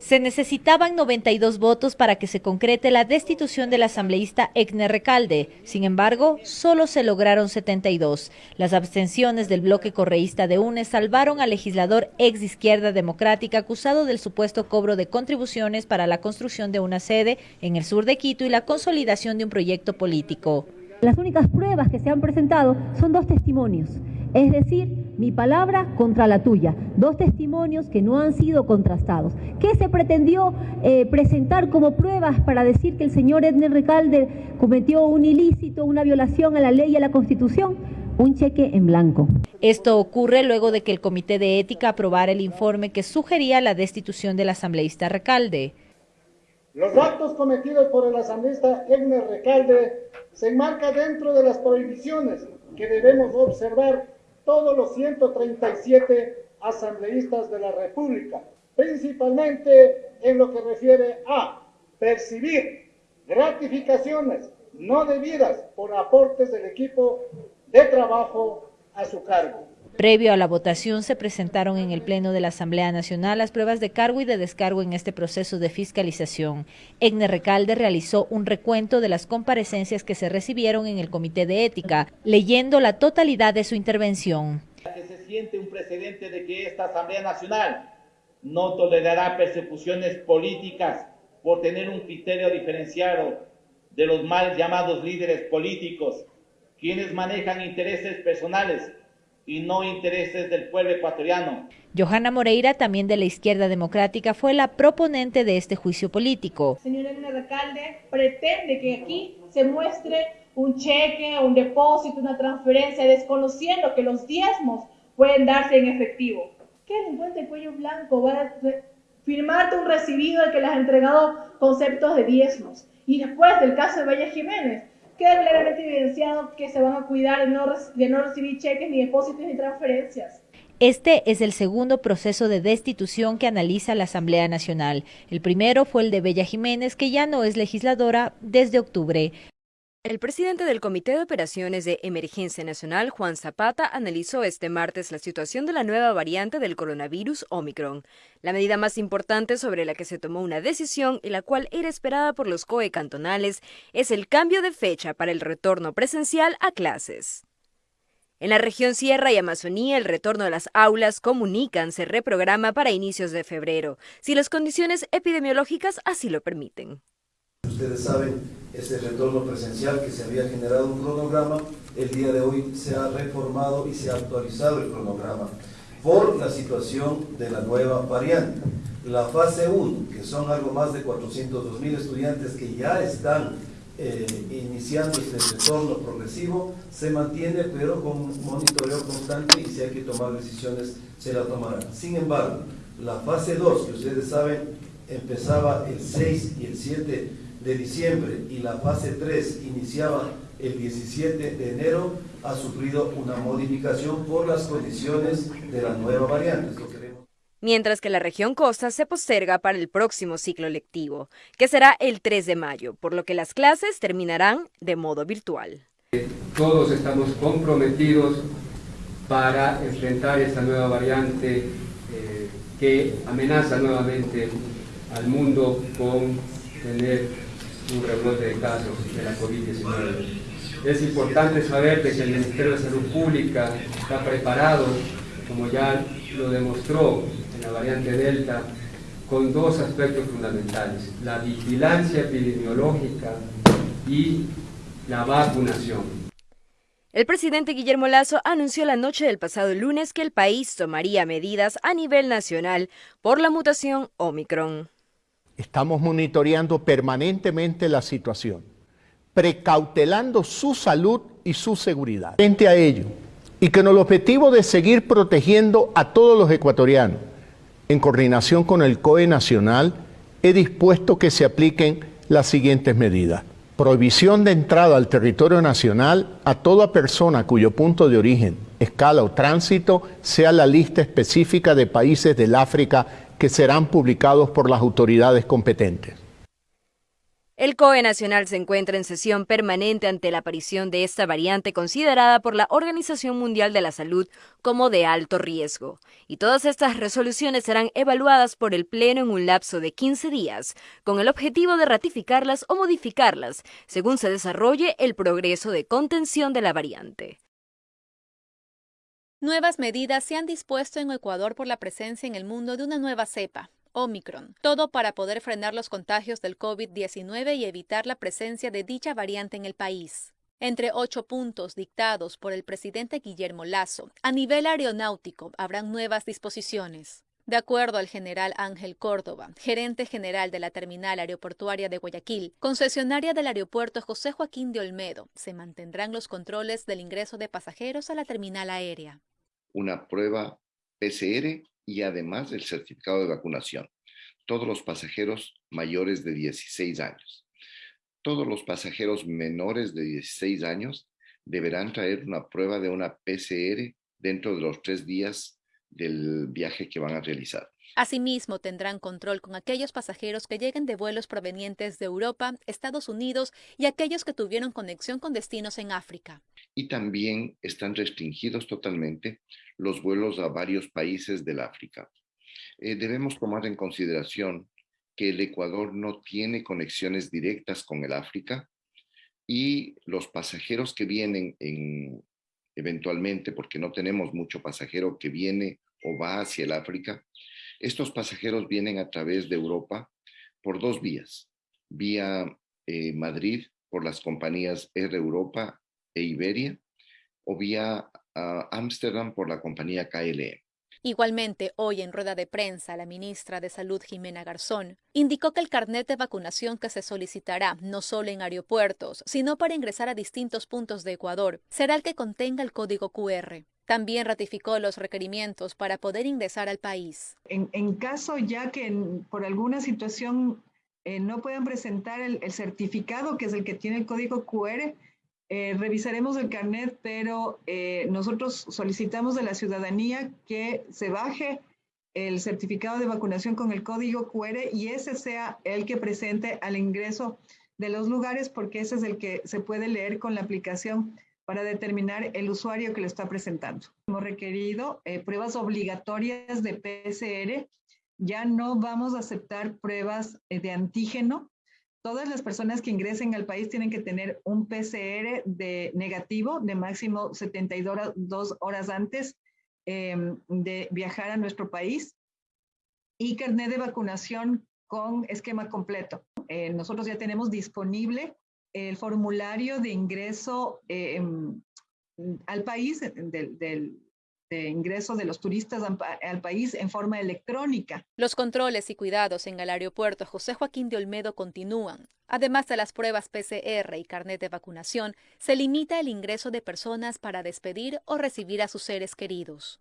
Se necesitaban 92 votos para que se concrete la destitución del asambleísta Egner Recalde. Sin embargo, solo se lograron 72. Las abstenciones del bloque correísta de UNES salvaron al legislador ex izquierda democrática acusado del supuesto cobro de contribuciones para la construcción de una sede en el sur de Quito y la consolidación de un proyecto político. Las únicas pruebas que se han presentado son dos testimonios es decir, mi palabra contra la tuya. Dos testimonios que no han sido contrastados. ¿Qué se pretendió eh, presentar como pruebas para decir que el señor Edner Recalde cometió un ilícito, una violación a la ley y a la Constitución? Un cheque en blanco. Esto ocurre luego de que el Comité de Ética aprobara el informe que sugería la destitución del asambleísta Recalde. Los actos cometidos por el asambleísta Edner Recalde se enmarcan dentro de las prohibiciones que debemos observar todos los 137 asambleístas de la República, principalmente en lo que refiere a percibir gratificaciones no debidas por aportes del equipo de trabajo a su cargo. Previo a la votación se presentaron en el Pleno de la Asamblea Nacional las pruebas de cargo y de descargo en este proceso de fiscalización. Egne Recalde realizó un recuento de las comparecencias que se recibieron en el Comité de Ética, leyendo la totalidad de su intervención. se siente un precedente de que esta Asamblea Nacional no tolerará persecuciones políticas por tener un criterio diferenciado de los mal llamados líderes políticos, quienes manejan intereses personales y no intereses del pueblo ecuatoriano. Johanna Moreira, también de la izquierda democrática, fue la proponente de este juicio político. Señor Edna Recalde pretende que aquí se muestre un cheque, un depósito, una transferencia, desconociendo que los diezmos pueden darse en efectivo. ¿Qué delincuente cuello blanco va a firmarte un recibido de que le has entregado conceptos de diezmos? Y después del caso de Valle Jiménez, queda claramente evidenciado que se van a cuidar de no, de no recibir cheques, ni depósitos, ni transferencias. Este es el segundo proceso de destitución que analiza la Asamblea Nacional. El primero fue el de Bella Jiménez, que ya no es legisladora desde octubre. El presidente del Comité de Operaciones de Emergencia Nacional, Juan Zapata, analizó este martes la situación de la nueva variante del coronavirus Omicron, la medida más importante sobre la que se tomó una decisión y la cual era esperada por los COE cantonales es el cambio de fecha para el retorno presencial a clases. En la región Sierra y Amazonía, el retorno de las aulas comunican se reprograma para inicios de febrero, si las condiciones epidemiológicas así lo permiten. Ustedes saben, ese retorno presencial que se había generado un cronograma, el día de hoy se ha reformado y se ha actualizado el cronograma por la situación de la nueva variante. La fase 1, que son algo más de 402 mil estudiantes que ya están eh, iniciando este retorno progresivo, se mantiene pero con monitoreo constante y si hay que tomar decisiones se la tomarán. Sin embargo, la fase 2, que ustedes saben, empezaba el 6 y el 7 de diciembre y la fase 3 iniciaba el 17 de enero, ha sufrido una modificación por las condiciones de la nueva variante. Mientras que la región costa se posterga para el próximo ciclo lectivo, que será el 3 de mayo, por lo que las clases terminarán de modo virtual. Todos estamos comprometidos para enfrentar esta nueva variante eh, que amenaza nuevamente al mundo con tener un rebrote de casos de la COVID-19. Es importante saber que el Ministerio de Salud Pública está preparado, como ya lo demostró en la variante Delta, con dos aspectos fundamentales, la vigilancia epidemiológica y la vacunación. El presidente Guillermo Lazo anunció la noche del pasado lunes que el país tomaría medidas a nivel nacional por la mutación Omicron. Estamos monitoreando permanentemente la situación, precautelando su salud y su seguridad. Frente a ello, y con el objetivo de seguir protegiendo a todos los ecuatorianos, en coordinación con el COE Nacional, he dispuesto que se apliquen las siguientes medidas. Prohibición de entrada al territorio nacional a toda persona cuyo punto de origen, escala o tránsito sea la lista específica de países del África que serán publicados por las autoridades competentes. El COE Nacional se encuentra en sesión permanente ante la aparición de esta variante considerada por la Organización Mundial de la Salud como de alto riesgo. Y todas estas resoluciones serán evaluadas por el Pleno en un lapso de 15 días, con el objetivo de ratificarlas o modificarlas, según se desarrolle el progreso de contención de la variante. Nuevas medidas se han dispuesto en Ecuador por la presencia en el mundo de una nueva cepa, Omicron, todo para poder frenar los contagios del COVID-19 y evitar la presencia de dicha variante en el país. Entre ocho puntos dictados por el presidente Guillermo Lazo, a nivel aeronáutico habrán nuevas disposiciones. De acuerdo al general Ángel Córdoba, gerente general de la terminal aeroportuaria de Guayaquil, concesionaria del aeropuerto José Joaquín de Olmedo, se mantendrán los controles del ingreso de pasajeros a la terminal aérea. Una prueba PCR y además el certificado de vacunación. Todos los pasajeros mayores de 16 años. Todos los pasajeros menores de 16 años deberán traer una prueba de una PCR dentro de los tres días del viaje que van a realizar. Asimismo, tendrán control con aquellos pasajeros que lleguen de vuelos provenientes de Europa, Estados Unidos y aquellos que tuvieron conexión con destinos en África. Y también están restringidos totalmente los vuelos a varios países del África. Eh, debemos tomar en consideración que el Ecuador no tiene conexiones directas con el África y los pasajeros que vienen en, eventualmente, porque no tenemos mucho pasajero que viene o va hacia el África, estos pasajeros vienen a través de Europa por dos vías. Vía eh, Madrid por las compañías Air Europa e Iberia o vía Ámsterdam por la compañía KLM. Igualmente, hoy en rueda de prensa, la ministra de Salud, Jimena Garzón, indicó que el carnet de vacunación que se solicitará no solo en aeropuertos, sino para ingresar a distintos puntos de Ecuador, será el que contenga el código QR. También ratificó los requerimientos para poder ingresar al país. En, caso ya que por alguna situación eh, no puedan presentar el, certificado, que es el que tiene el código QR, eh, revisaremos el carnet, pero eh, nosotros solicitamos de la ciudadanía que se baje el certificado de vacunación con el código QR y ese sea el que presente al ingreso de los lugares, porque ese es el que se puede leer con la aplicación para determinar el usuario que lo está presentando. Hemos requerido eh, pruebas obligatorias de PCR. Ya no vamos a aceptar pruebas de antígeno todas las personas que ingresen al país tienen que tener un PCR de negativo de máximo 72 horas antes em, de viajar a nuestro país y carnet de vacunación con esquema completo. Eh, nosotros ya tenemos disponible el formulario de ingreso em, al país del de ingreso de los turistas al país en forma electrónica. Los controles y cuidados en el aeropuerto José Joaquín de Olmedo continúan. Además de las pruebas PCR y carnet de vacunación, se limita el ingreso de personas para despedir o recibir a sus seres queridos.